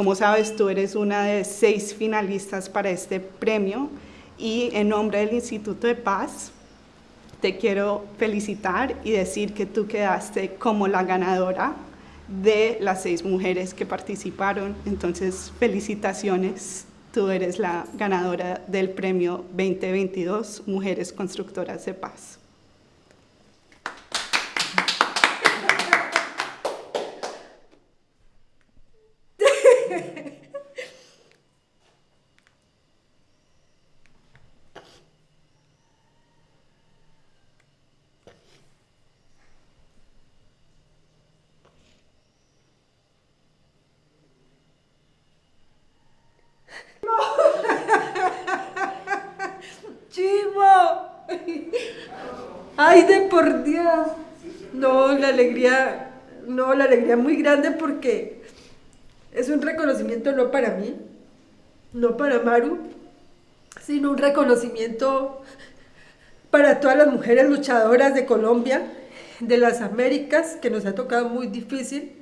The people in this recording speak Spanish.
Como sabes, tú eres una de seis finalistas para este premio y en nombre del Instituto de Paz te quiero felicitar y decir que tú quedaste como la ganadora de las seis mujeres que participaron. Entonces, felicitaciones. Tú eres la ganadora del premio 2022 Mujeres Constructoras de Paz. Ay, de por Dios. No, la alegría, no, la alegría muy grande porque es un reconocimiento no para mí, no para Maru, sino un reconocimiento para todas las mujeres luchadoras de Colombia, de las Américas, que nos ha tocado muy difícil,